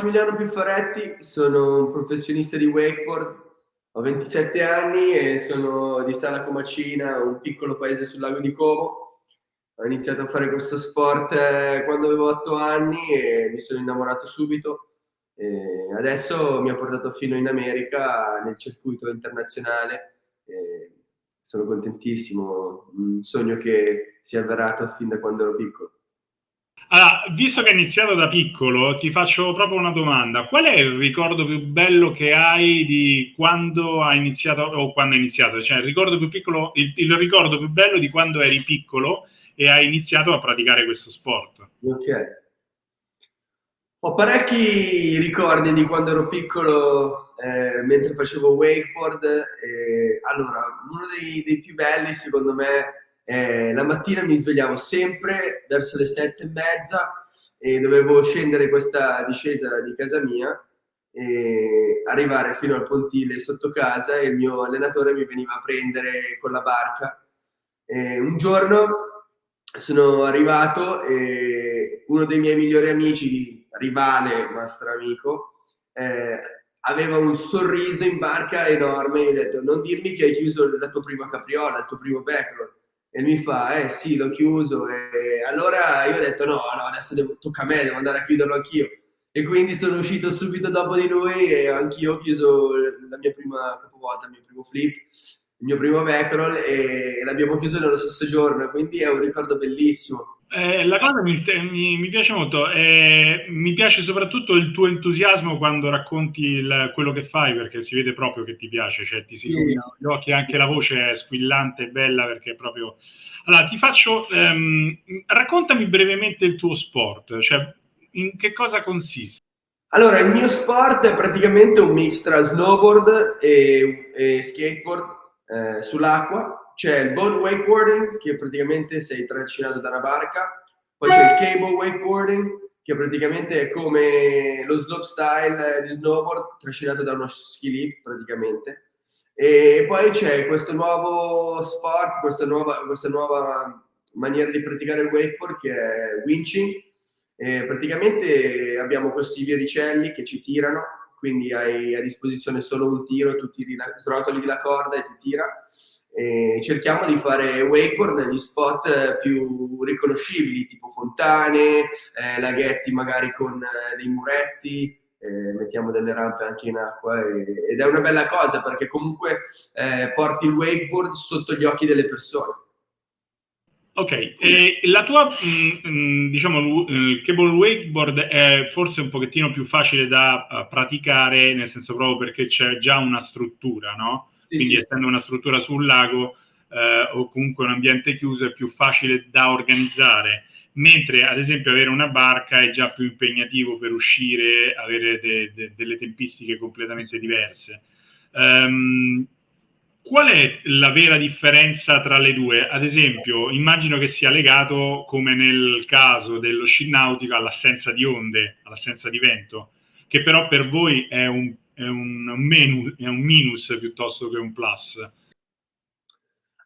Massimiliano Piffaretti, sono un professionista di wakeboard, ho 27 anni e sono di Sala Comacina, un piccolo paese sul lago di Como. Ho iniziato a fare questo sport eh, quando avevo 8 anni e mi sono innamorato subito. E adesso mi ha portato fino in America nel circuito internazionale. E sono contentissimo, un sogno che si è avverato fin da quando ero piccolo. Allora, visto che hai iniziato da piccolo, ti faccio proprio una domanda. Qual è il ricordo più bello che hai di quando hai iniziato, o quando hai iniziato? Cioè, il ricordo più piccolo, il, il ricordo più bello di quando eri piccolo e hai iniziato a praticare questo sport? Ok. Ho parecchi ricordi di quando ero piccolo eh, mentre facevo wakeboard. Eh, allora, uno dei, dei più belli, secondo me, eh, la mattina mi svegliavo sempre verso le sette e mezza e dovevo scendere questa discesa di casa mia e arrivare fino al pontile sotto casa e il mio allenatore mi veniva a prendere con la barca. E un giorno sono arrivato e uno dei miei migliori amici, rivale, nostro amico, eh, aveva un sorriso in barca enorme e gli ho detto non dirmi che hai chiuso la tua prima capriola, il tuo primo backward e mi fa, eh sì, l'ho chiuso. E allora io ho detto, no, no, adesso devo, tocca a me, devo andare a chiuderlo anch'io. E quindi sono uscito subito dopo di lui e anch'io ho chiuso la mia prima capovolta, il mio primo flip, il mio primo backroll e l'abbiamo chiuso nello stesso giorno, quindi è un ricordo bellissimo. Eh, la cosa mi, mi, mi piace molto, eh, mi piace soprattutto il tuo entusiasmo quando racconti il, quello che fai, perché si vede proprio che ti piace, cioè ti si sì, gli occhi, anche la voce è squillante e bella perché è proprio... Allora, ti faccio... Ehm, raccontami brevemente il tuo sport, cioè in che cosa consiste? Allora, il mio sport è praticamente un mix tra snowboard e, e skateboard eh, sull'acqua c'è il boat wakeboarding, che praticamente sei trascinato da una barca, poi c'è il cable wakeboarding, che praticamente è come lo slopestyle di snowboard trascinato da uno ski lift praticamente. E poi c'è questo nuovo sport, questa nuova, questa nuova maniera di praticare il wakeboard che è winching. E praticamente abbiamo questi viericelli che ci tirano, quindi hai a disposizione solo un tiro, tu tiri la, srotoli la corda e ti tira e cerchiamo di fare wakeboard negli spot più riconoscibili, tipo fontane, eh, laghetti magari con eh, dei muretti, eh, mettiamo delle rampe anche in acqua e, ed è una bella cosa perché comunque eh, porti il wakeboard sotto gli occhi delle persone. Ok, e la tua, mh, mm, mm, diciamo, il cable wakeboard è forse un pochettino più facile da praticare, nel senso proprio perché c'è già una struttura, no? Quindi sì, essendo una struttura sul lago eh, o comunque un ambiente chiuso è più facile da organizzare, mentre ad esempio avere una barca è già più impegnativo per uscire, avere de, de, delle tempistiche completamente diverse. Um, qual è la vera differenza tra le due? Ad esempio, immagino che sia legato, come nel caso dello sci nautico, all'assenza di onde, all'assenza di vento, che però per voi è un è un, menu, è un minus piuttosto che un plus?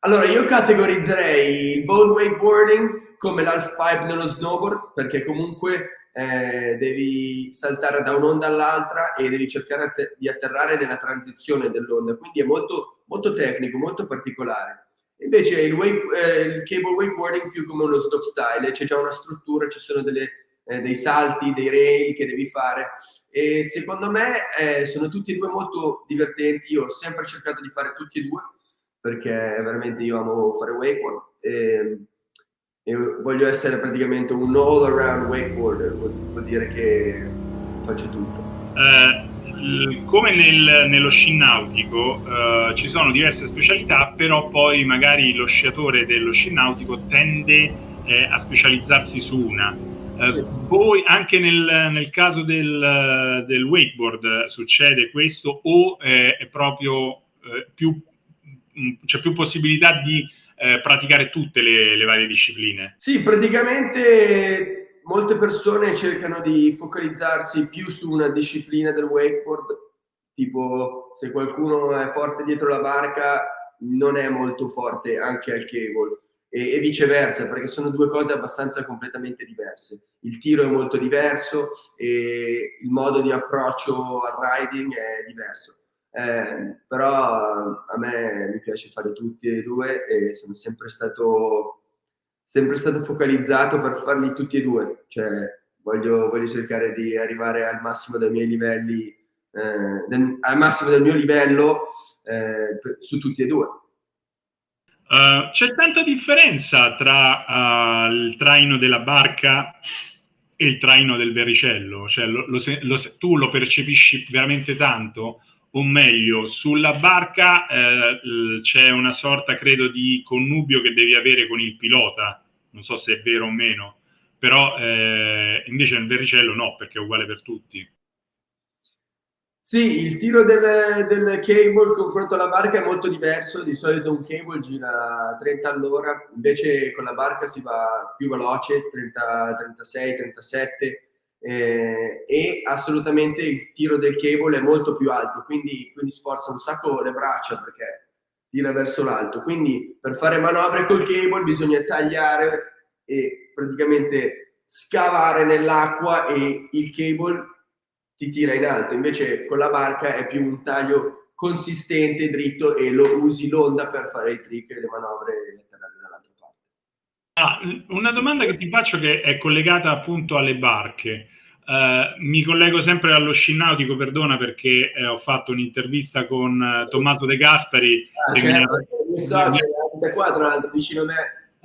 Allora, io categorizzerei il boat wakeboarding come l'half pipe nello snowboard, perché comunque eh, devi saltare da un'onda all'altra e devi cercare di atterrare nella transizione dell'onda, quindi è molto, molto tecnico, molto particolare. Invece il, wake, eh, il cable wakeboarding più come uno slopestyle, c'è già una struttura, ci sono delle eh, dei salti, dei rail che devi fare. E secondo me eh, sono tutti e due molto divertenti. Io ho sempre cercato di fare tutti e due perché veramente io amo fare wakeboard e, e voglio essere praticamente un all around wakeboarder, vuol, vuol dire che faccio tutto. Eh, come nel, nello sci nautico eh, ci sono diverse specialità, però poi magari lo sciatore dello sci nautico tende eh, a specializzarsi su una sì. Voi anche nel, nel caso del, del, wakeboard succede questo o eh, è proprio eh, più mm, c'è più possibilità di eh, praticare tutte le, le, varie discipline? Sì, praticamente molte persone cercano di focalizzarsi più su una disciplina del wakeboard, tipo se qualcuno è forte dietro la barca non è molto forte anche al cable e, viceversa, perché sono due cose abbastanza completamente diverse. Il tiro è molto diverso e il modo di approccio al riding è diverso. Eh, però a me mi piace fare tutti e due e sono sempre stato, sempre stato focalizzato per farli tutti e due. Cioè, voglio, voglio cercare di arrivare al massimo dei miei livelli, eh, del, al massimo del mio livello eh, su tutti e due. Uh, c'è tanta differenza tra uh, il traino della barca e il traino del vericello, cioè lo, lo, lo, tu lo percepisci veramente tanto, o meglio, sulla barca eh, c'è una sorta, credo, di connubio che devi avere con il pilota, non so se è vero o meno, però eh, invece nel vericello no, perché è uguale per tutti. Sì, il tiro del, del cable confronto alla barca è molto diverso, di solito un cable gira 30 all'ora, invece con la barca si va più veloce, 30, 36, 37 eh, e assolutamente il tiro del cable è molto più alto, quindi, quindi sforza un sacco le braccia perché tira verso l'alto. Quindi per fare manovre col cable bisogna tagliare e praticamente scavare nell'acqua e il cable ti tira in alto, invece con la barca è più un taglio consistente, dritto e lo usi l'onda per fare i trick e le manovre dall'altra parte. Ah, una domanda che ti faccio che è collegata appunto alle barche. Uh, mi collego sempre allo sci nautico, perdona perché eh, ho fatto un'intervista con uh, Tommaso De Gasperi. Ah, certo, mi so, c'è qua tra vicino a me.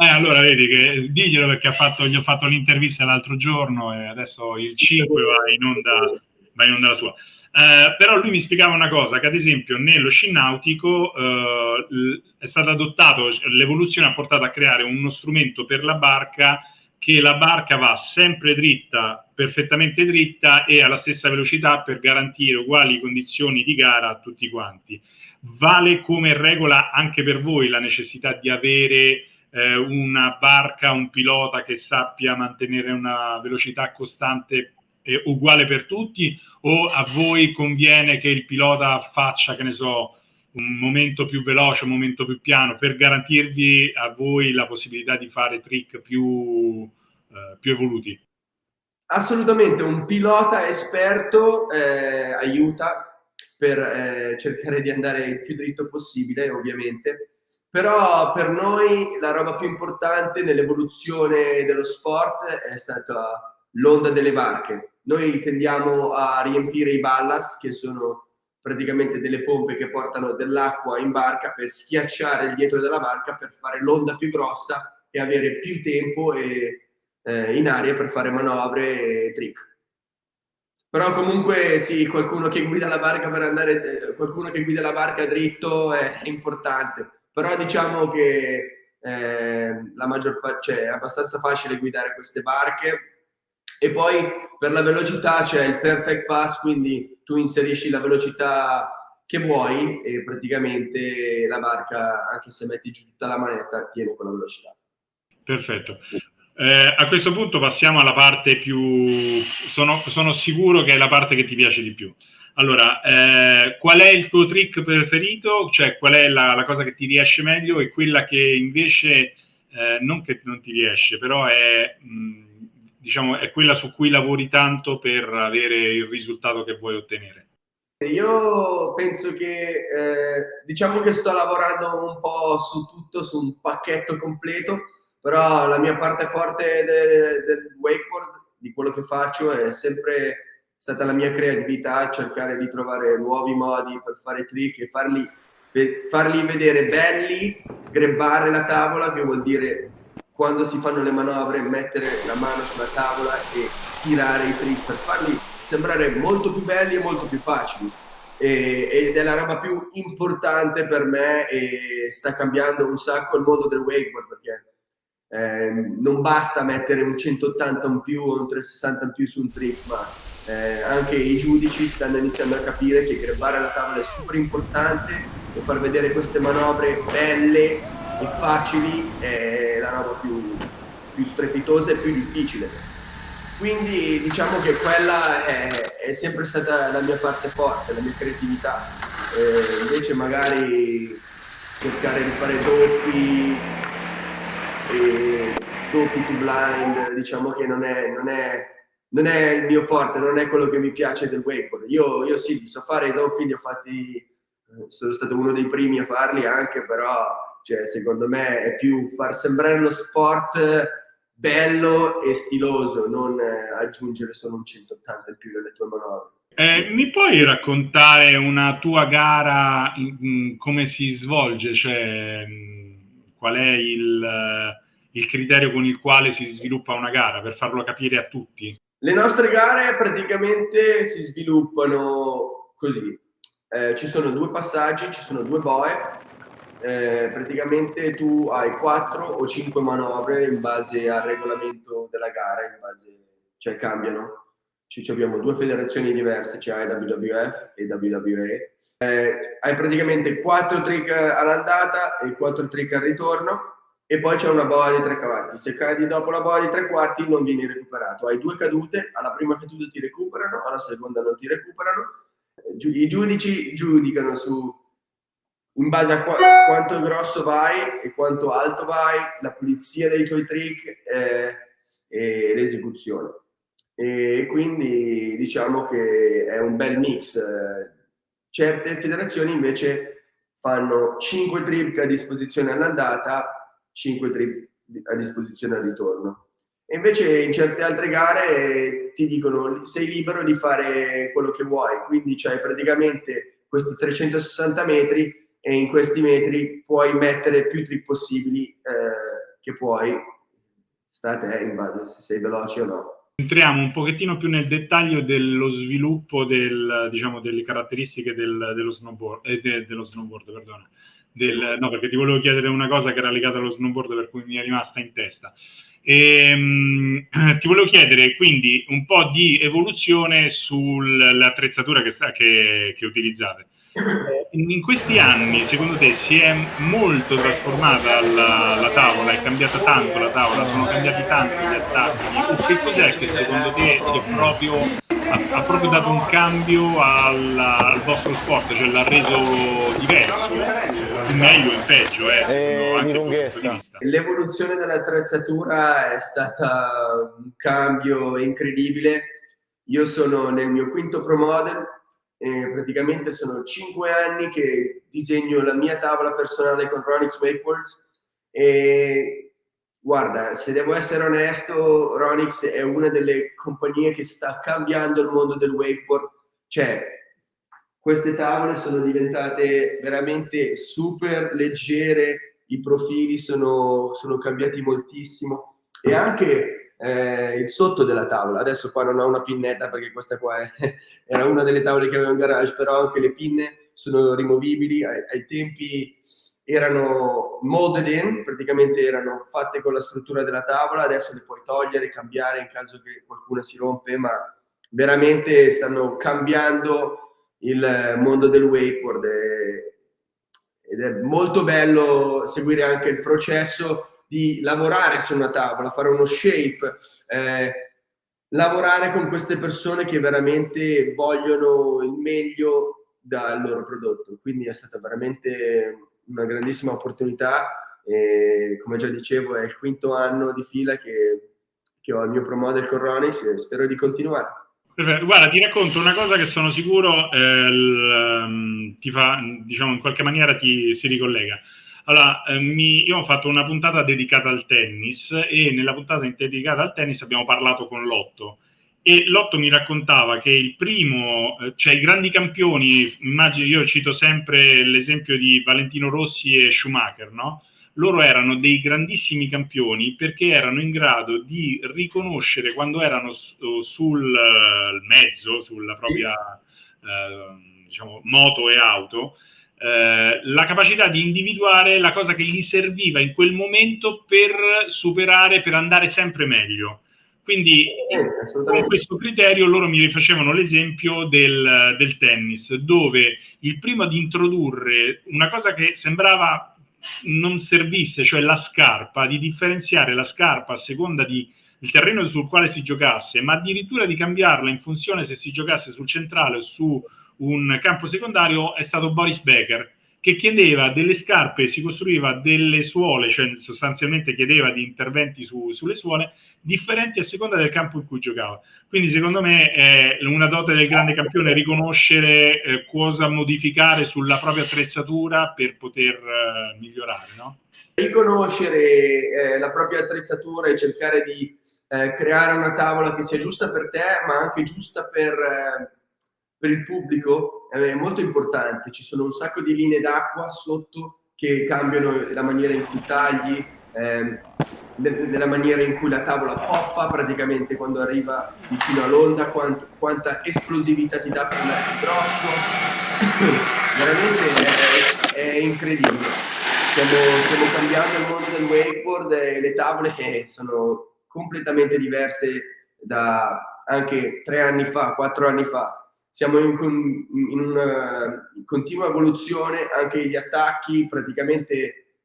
Eh, allora vedi che diglielo perché ha fatto, gli ho fatto l'intervista l'altro giorno e adesso il 5 va in onda va in onda la sua. Eh, però lui mi spiegava una cosa, che ad esempio nello sci nautico eh, è stato adottato, l'evoluzione ha portato a creare uno strumento per la barca che la barca va sempre dritta, perfettamente dritta e alla stessa velocità per garantire uguali condizioni di gara a tutti quanti. Vale come regola anche per voi la necessità di avere eh, una barca, un pilota che sappia mantenere una velocità costante è uguale per tutti o a voi conviene che il pilota faccia, che ne so, un momento più veloce, un momento più piano per garantirvi a voi la possibilità di fare trick più, eh, più evoluti? Assolutamente, un pilota esperto eh, aiuta per eh, cercare di andare il più dritto possibile, ovviamente. Però per noi la roba più importante nell'evoluzione dello sport è stata l'onda delle barche. Noi tendiamo a riempire i ballast, che sono praticamente delle pompe che portano dell'acqua in barca per schiacciare il dietro della barca per fare l'onda più grossa e avere più tempo e, eh, in aria per fare manovre e trick. Però comunque sì, qualcuno che guida la barca per andare, eh, qualcuno che guida la barca dritto è, importante. Però diciamo che eh, la maggior parte, cioè, è abbastanza facile guidare queste barche e poi per la velocità c'è il perfect pass, quindi tu inserisci la velocità che vuoi e praticamente la barca, anche se metti giù tutta la manetta, tiene quella velocità. Perfetto. Eh, a questo punto passiamo alla parte più... Sono, sono, sicuro che è la parte che ti piace di più. Allora, eh, qual è il tuo trick preferito? Cioè, qual è la, la cosa che ti riesce meglio e quella che invece, eh, non che non ti riesce, però è... Mh, diciamo, è quella su cui lavori tanto per avere il risultato che vuoi ottenere? Io penso che, eh, diciamo che sto lavorando un po' su tutto, su un pacchetto completo, però la mia parte forte del, del wakeboard, di quello che faccio, è sempre stata la mia creatività, cercare di trovare nuovi modi per fare trick e farli, farli vedere belli, grebbare la tavola, che vuol dire quando si fanno le manovre mettere la mano sulla tavola e tirare i trick per farli sembrare molto più belli e molto più facili. E, ed è la roba più importante per me e sta cambiando un sacco il mondo del wakeboard perché eh, non basta mettere un 180 in più o un 360 in più su un trick, ma eh, anche i giudici stanno iniziando a capire che grebbare la tavola è super importante e far vedere queste manovre belle e facili è roba più, più strepitosa e più difficile. Quindi diciamo che quella è, è, sempre stata la mia parte forte, la mia creatività. Eh, invece magari cercare di fare doppi, e doppi to blind, diciamo che non è, non, è, non è, il mio forte, non è quello che mi piace del wakeboard. Io, io sì, so fare i doppi, li ho fatti, sono stato uno dei primi a farli anche, però cioè, secondo me è più far sembrare lo sport bello e stiloso, non eh, aggiungere solo un 180 in più nelle tue manovre. Eh, mi puoi raccontare una tua gara, come si svolge? Cioè, qual è il, il, criterio con il quale si sviluppa una gara, per farlo capire a tutti? Le nostre gare praticamente si sviluppano così. Eh, ci sono due passaggi, ci sono due boe, eh, praticamente tu hai 4 o 5 manovre in base al regolamento della gara, base, cioè cambiano. Ci, abbiamo due federazioni diverse, cioè IWF e WWE. Eh, hai praticamente 4 trick all'andata e 4 trick al ritorno e poi c'è una boa di tre cavalli. Se cadi dopo la boa di tre quarti non vieni recuperato. Hai due cadute, alla prima caduta ti recuperano, alla seconda non ti recuperano. I giudici giudicano su in base a qu quanto grosso vai e quanto alto vai, la pulizia dei tuoi trick eh, e l'esecuzione. E quindi diciamo che è un bel mix. Certe federazioni invece fanno 5 trick a disposizione all'andata, 5 trick a disposizione al ritorno. E invece in certe altre gare ti dicono sei libero di fare quello che vuoi, quindi c'hai praticamente questi 360 metri e in questi metri puoi mettere più trip possibili eh, che puoi, sta a te in base se sei veloce o no. Entriamo un pochettino più nel dettaglio dello sviluppo del, diciamo, delle caratteristiche del, dello snowboard, eh, de, dello snowboard, perdona. Del, no, perché ti volevo chiedere una cosa che era legata allo snowboard per cui mi è rimasta in testa. E, um, ti volevo chiedere quindi un po' di evoluzione sull'attrezzatura che, che, che utilizzate. Eh, in questi anni, secondo te, si è molto trasformata la, la, tavola? È cambiata tanto la tavola? Sono cambiati tanto gli attacchi? O che cos'è che secondo te si è proprio, ha, ha, proprio dato un cambio al, al vostro sport? Cioè l'ha reso diverso? In meglio o in peggio? Eh, eh, di lunghezza. L'evoluzione dell'attrezzatura è stata un cambio incredibile. Io sono nel mio quinto Pro Model, eh, praticamente sono cinque anni che disegno la mia tavola personale con Ronix Wakeboards e guarda, se devo essere onesto, Ronix è una delle compagnie che sta cambiando il mondo del wakeboard. Cioè, queste tavole sono diventate veramente super leggere, i profili sono, sono cambiati moltissimo e anche eh, il sotto della tavola. Adesso qua non ho una pinnetta perché questa qua è, era una delle tavole che avevo in garage, però anche le pinne sono rimovibili. Ai, ai tempi erano molded in, praticamente erano fatte con la struttura della tavola, adesso le puoi togliere, cambiare in caso che qualcuna si rompe, ma veramente stanno cambiando il mondo del wakeboard ed è molto bello seguire anche il processo di lavorare su una tavola, fare uno shape, eh, lavorare con queste persone che veramente vogliono il meglio dal loro prodotto. Quindi è stata veramente una grandissima opportunità e come già dicevo è il quinto anno di fila che, che ho il mio promodel con Ronix e spero di continuare. Perfetto. Guarda, ti racconto una cosa che sono sicuro eh, l, um, ti fa, diciamo, in qualche maniera ti si ricollega. Allora, eh, mi, io ho fatto una puntata dedicata al tennis e nella puntata dedicata al tennis abbiamo parlato con Lotto e Lotto mi raccontava che il primo, eh, cioè i grandi campioni, immagino, io cito sempre l'esempio di Valentino Rossi e Schumacher, no? Loro erano dei grandissimi campioni perché erano in grado di riconoscere quando erano su, sul uh, mezzo, sulla propria uh, diciamo, moto e auto, eh, la capacità di individuare la cosa che gli serviva in quel momento per superare, per andare sempre meglio. Quindi con questo criterio loro mi rifacevano l'esempio del, del, tennis, dove il primo ad introdurre una cosa che sembrava non servisse, cioè la scarpa, di differenziare la scarpa a seconda di il terreno sul quale si giocasse, ma addirittura di cambiarla in funzione se si giocasse sul centrale o su un campo secondario è stato Boris Becker, che chiedeva delle scarpe, si costruiva delle suole, cioè sostanzialmente chiedeva di interventi su, sulle suole differenti a seconda del campo in cui giocava. Quindi secondo me è una dote del grande campione riconoscere eh, cosa modificare sulla propria attrezzatura per poter eh, migliorare, no? Riconoscere eh, la propria attrezzatura e cercare di eh, creare una tavola che sia giusta per te, ma anche giusta per eh, per il pubblico è molto importante, ci sono un sacco di linee d'acqua sotto che cambiano la maniera in cui tagli, eh, nella maniera in cui la tavola poppa praticamente quando arriva vicino all'onda, quant, quanta esplosività ti dà per andare grosso, veramente è, è incredibile. Stiamo, stiamo, cambiando il mondo del wakeboard e le tavole sono completamente diverse da anche tre anni fa, quattro anni fa siamo in, in, una continua evoluzione, anche gli attacchi, praticamente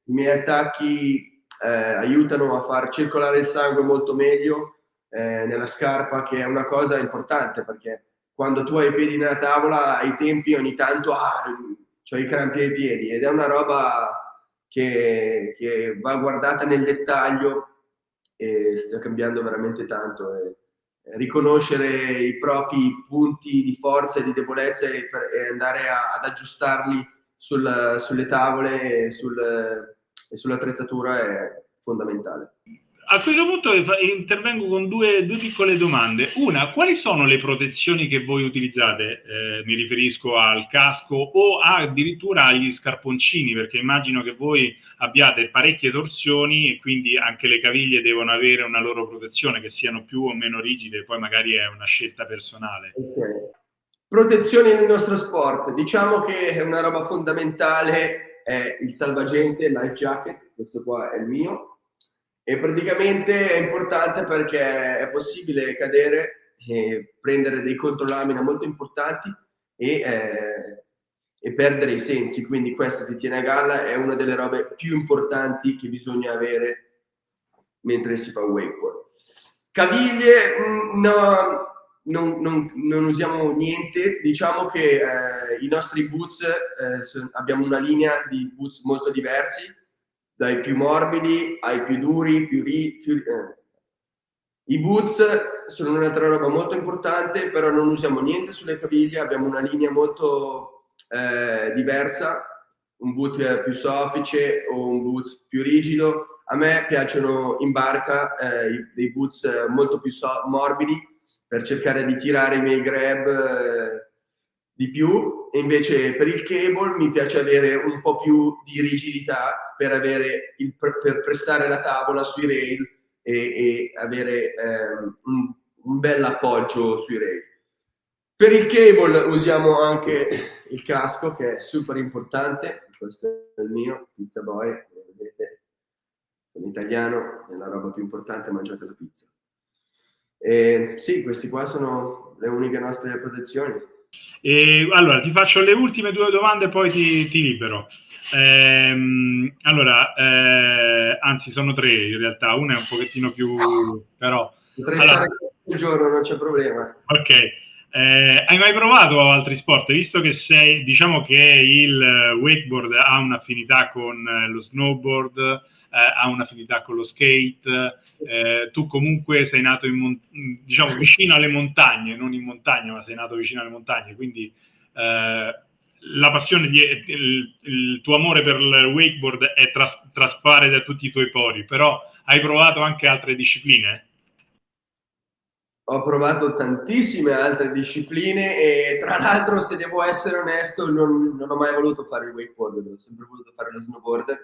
i miei attacchi eh, aiutano a far circolare il sangue molto meglio eh, nella scarpa, che è una cosa importante perché quando tu hai i piedi nella tavola, ai tempi ogni tanto ah, ho i crampi ai piedi ed è una roba che, che va guardata nel dettaglio e sta cambiando veramente tanto. E, riconoscere i propri punti di forza e di debolezza e, andare a, ad aggiustarli sul, sulle tavole e, sul, e sull'attrezzatura è fondamentale. A questo punto intervengo con due, due, piccole domande. Una, quali sono le protezioni che voi utilizzate? Eh, mi riferisco al casco o addirittura agli scarponcini, perché immagino che voi abbiate parecchie torsioni e quindi anche le caviglie devono avere una loro protezione, che siano più o meno rigide, poi magari è una scelta personale. Okay. Protezioni nel nostro sport. Diciamo che una roba fondamentale è il salvagente, il life jacket, questo qua è il mio, e praticamente è importante perché è possibile cadere e prendere dei controlamina molto importanti e, eh, e, perdere i sensi, quindi questo ti tiene a galla, è una delle robe più importanti che bisogna avere mentre si fa wakeboard. Caviglie, mm, no, non, non, non, usiamo niente, diciamo che eh, i nostri boots, eh, abbiamo una linea di boots molto diversi, dai più morbidi ai più duri, più, ri, più eh. I boots sono un'altra roba molto importante, però non usiamo niente sulle caviglie, abbiamo una linea molto eh, diversa, un boot più soffice o un boot più rigido. A me piacciono in barca eh, dei boots molto più so morbidi per cercare di tirare i miei grab eh, di più e invece per il cable mi piace avere un po' più di rigidità per, avere il, per pressare la tavola sui rail e, e avere eh, un, un bel appoggio sui rail. Per il cable usiamo anche il casco che è super importante, questo è il mio, Pizza Boy, vedete, sono italiano, è la roba più importante, mangiate la pizza. E sì, questi qua sono le uniche nostre protezioni. E, allora, ti faccio le ultime due domande e poi ti, ti libero. Ehm, allora, eh, anzi, sono tre in realtà, una è un pochettino più... però... Potrei allora, stare il giorno, non c'è problema. Ok. Eh, hai mai provato altri sport? Visto che sei, diciamo che il wakeboard ha un'affinità con lo snowboard, eh, ha un'affinità con lo skate, eh, tu comunque sei nato in, diciamo, vicino alle montagne, non in montagna, ma sei nato vicino alle montagne, quindi eh, la passione, di, il, il, tuo amore per il wakeboard è tras, traspare da tutti i tuoi pori, però hai provato anche altre discipline? Ho provato tantissime altre discipline e tra l'altro, se devo essere onesto, non, non, ho mai voluto fare il wakeboard, ho sempre voluto fare lo snowboard.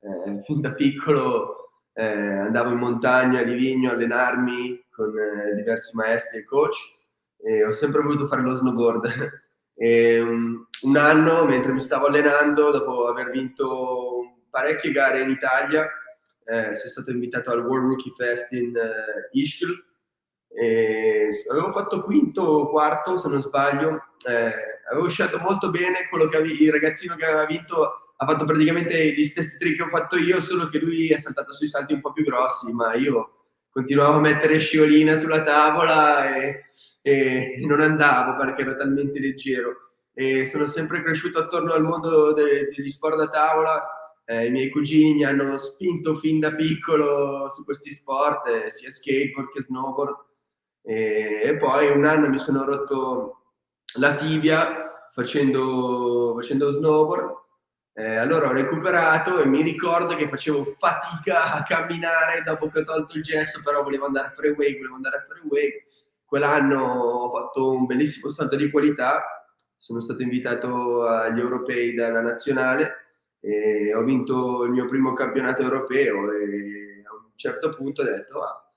Eh, fin da piccolo eh, andavo in montagna a Livigno a allenarmi con eh, diversi maestri e coach e ho sempre voluto fare lo snowboard. E, um, un anno, mentre mi stavo allenando, dopo aver vinto parecchie gare in Italia, eh, sono stato invitato al World Rookie Fest in uh, Ischgl. E avevo fatto quinto o quarto, se non sbaglio. Eh, avevo scelto molto bene quello che avevi, il ragazzino che aveva vinto ha fatto praticamente gli stessi trick che ho fatto io, solo che lui è saltato sui salti un po' più grossi, ma io continuavo a mettere sciolina sulla tavola e, e non andavo perché ero talmente leggero. e sono sempre cresciuto attorno al mondo de degli sport da tavola. Eh, I miei cugini mi hanno spinto fin da piccolo su questi sport, eh, sia skateboard che snowboard. E, e, poi un anno mi sono rotto la tibia facendo, facendo snowboard. Eh, allora ho recuperato e mi ricordo che facevo fatica a camminare dopo che ho tolto il gesso, però volevo andare a freeway, volevo andare a freeway. Quell'anno ho fatto un bellissimo salto di qualità sono stato invitato agli europei dalla nazionale e ho vinto il mio primo campionato europeo e a un certo punto ho detto ah,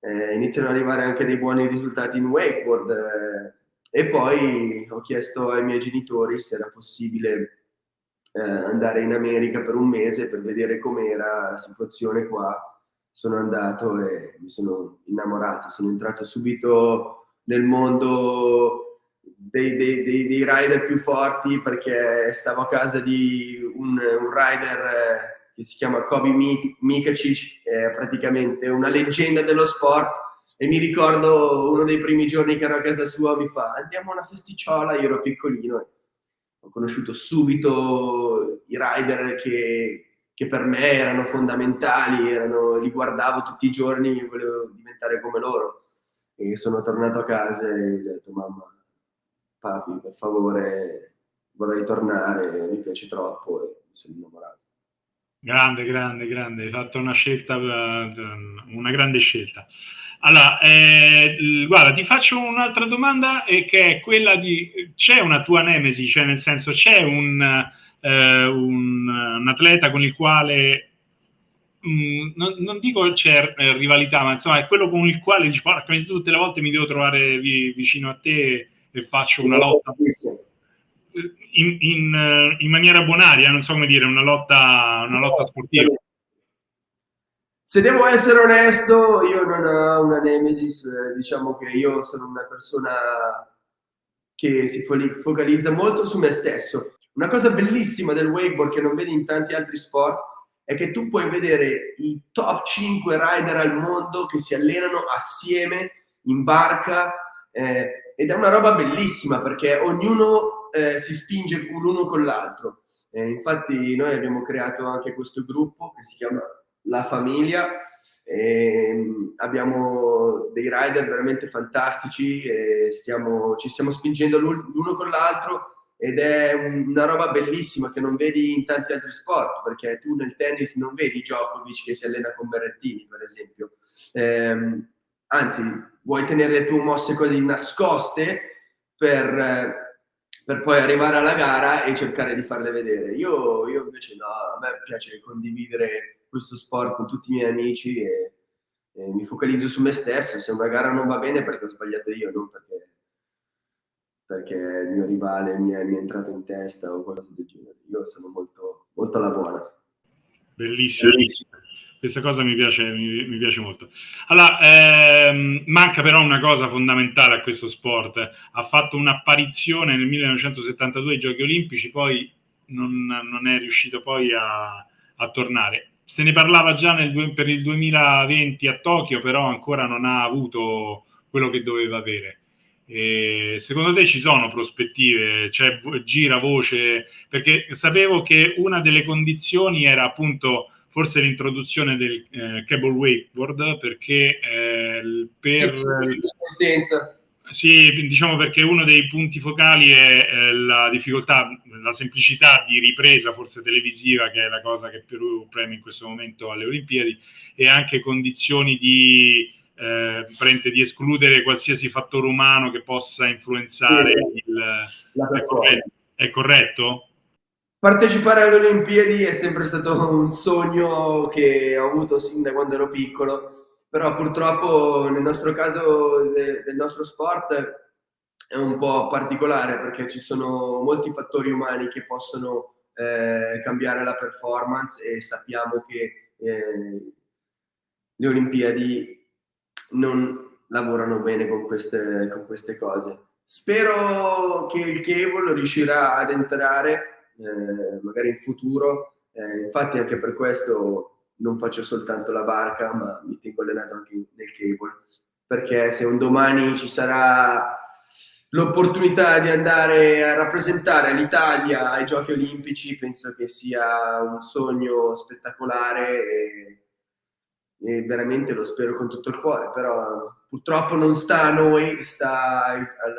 eh, iniziano ad arrivare anche dei buoni risultati in wakeboard eh, e poi ho chiesto ai miei genitori se era possibile eh, andare in America per un mese per vedere com'era la situazione qua. Sono andato e mi sono innamorato sono entrato subito nel mondo dei, dei, dei, dei, rider più forti perché stavo a casa di un, un rider eh, che si chiama Kobe Mikacic, è praticamente una leggenda dello sport. E mi ricordo uno dei primi giorni che ero a casa sua mi fa andiamo a una festicciola, io ero piccolino ho conosciuto subito i rider che, che per me erano fondamentali, erano, li guardavo tutti i giorni e volevo diventare come loro e sono tornato a casa e ho detto mamma papi, per favore, vorrei tornare, mi piace troppo e mi sono innamorato. Grande, grande, grande, hai fatto una scelta, eh, una grande scelta. Allora, eh, guarda, ti faccio un'altra domanda eh, che è quella di, c'è una tua nemesi, cioè nel senso c'è un, eh, un, un atleta con il quale mh, mm, non, non, dico c'è eh, rivalità, ma insomma è quello con il quale dici, porca, tutte le volte mi devo trovare vi, vicino a te e faccio una lotta in, in, in, maniera bonaria, non so come dire, una lotta, una lotta sportiva. Se devo essere onesto, io non ho una nemesis, eh, diciamo che io sono una persona che si focalizza molto su me stesso. Una cosa bellissima del wakeboard che non vedi in tanti altri sport è che tu puoi vedere i top 5 rider al mondo che si allenano assieme in barca eh, ed è una roba bellissima perché ognuno eh, si spinge l'uno con l'altro. Eh, infatti noi abbiamo creato anche questo gruppo che si chiama La Famiglia, abbiamo dei rider veramente fantastici stiamo, ci stiamo spingendo l'uno con l'altro ed è una roba bellissima che non vedi in tanti altri sport, perché tu nel tennis non vedi Djokovic che si allena con Berrettini, per esempio. Eh, anzi, vuoi tenere le tue mosse così nascoste per, per, poi arrivare alla gara e cercare di farle vedere. Io, io, invece no, a me piace condividere questo sport con tutti i miei amici e, e mi focalizzo su me stesso. Se una gara non va bene perché ho sbagliato io, non perché, perché il mio rivale mi è, mi è entrato in testa o qualcosa del genere. Io sono molto, molto alla buona. Bellissimo. Bellissimo questa cosa mi piace, mi, mi piace molto. Allora, ehm, manca però una cosa fondamentale a questo sport. Ha fatto un'apparizione nel 1972 ai Giochi Olimpici, poi non, non è riuscito poi a, a, tornare. Se ne parlava già nel, per il 2020 a Tokyo, però ancora non ha avuto quello che doveva avere. E secondo te ci sono prospettive? Cioè, gira voce? Perché sapevo che una delle condizioni era appunto forse l'introduzione del eh, cable wakeboard perché eh, per l'assistenza sì, diciamo perché uno dei punti focali è eh, la difficoltà, la semplicità di ripresa, forse televisiva, che è la cosa che Perù preme in questo momento alle Olimpiadi, e anche condizioni di, eh, di escludere qualsiasi fattore umano che possa influenzare sì, il... La è, corretto? è corretto? Partecipare alle Olimpiadi è sempre stato un sogno che ho avuto sin da quando ero piccolo, però purtroppo nel nostro caso del nostro sport è un po' particolare perché ci sono molti fattori umani che possono eh, cambiare la performance e sappiamo che eh, le Olimpiadi non lavorano bene con queste, con queste cose. Spero che il cable riuscirà ad entrare eh, magari in futuro. Eh, infatti anche per questo non faccio soltanto la barca, ma mi tengo allenato anche nel cable, perché se un domani ci sarà l'opportunità di andare a rappresentare l'Italia ai Giochi Olimpici penso che sia un sogno spettacolare e, e, veramente lo spero con tutto il cuore, però purtroppo non sta a noi, sta al, al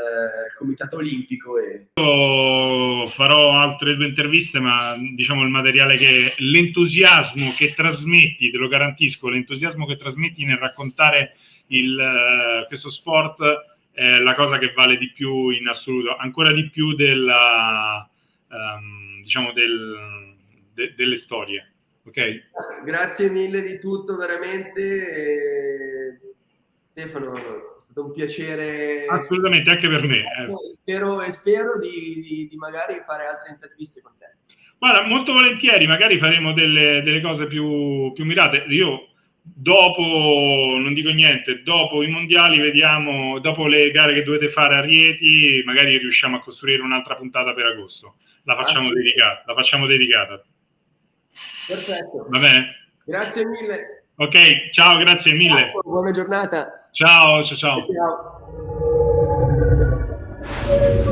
Comitato Olimpico. E... Io farò altre due interviste, ma diciamo il materiale che l'entusiasmo che trasmetti, te lo garantisco, l'entusiasmo che trasmetti nel raccontare il, questo sport è la cosa che vale di più in assoluto, ancora di più della, um, diciamo del, de, delle storie. Okay? Grazie mille di tutto, veramente. Stefano, è stato un piacere. Assolutamente, anche per me. Eh. Spero, spero di, di, di, magari fare altre interviste con te. Guarda, molto volentieri, magari faremo delle, delle cose più, più mirate. Io dopo, non dico niente, dopo i mondiali vediamo, dopo le gare che dovete fare a Rieti, magari riusciamo a costruire un'altra puntata per agosto. La facciamo, ah, sì. dedicata, la facciamo dedicata. Perfetto. Vabbè. Grazie mille. Ok, ciao, grazie mille. Grazie, buona giornata. Ciao, ciao, ciao. ciao.